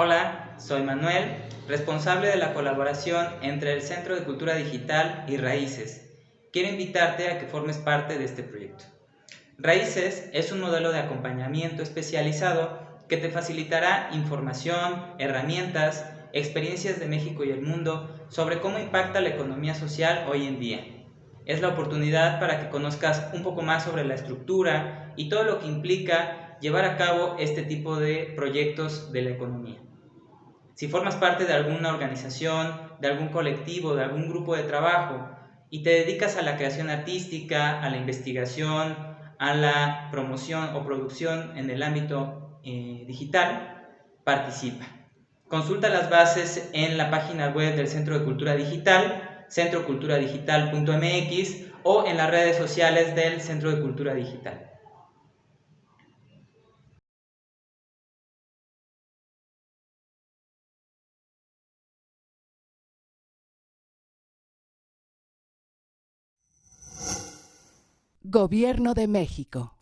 Hola, soy Manuel, responsable de la colaboración entre el Centro de Cultura Digital y Raíces. Quiero invitarte a que formes parte de este proyecto. Raíces es un modelo de acompañamiento especializado que te facilitará información, herramientas, experiencias de México y el mundo sobre cómo impacta la economía social hoy en día. Es la oportunidad para que conozcas un poco más sobre la estructura y todo lo que implica llevar a cabo este tipo de proyectos de la economía. Si formas parte de alguna organización, de algún colectivo, de algún grupo de trabajo y te dedicas a la creación artística, a la investigación, a la promoción o producción en el ámbito eh, digital, participa. Consulta las bases en la página web del Centro de Cultura Digital, centroculturadigital.mx o en las redes sociales del Centro de Cultura Digital. Gobierno de México.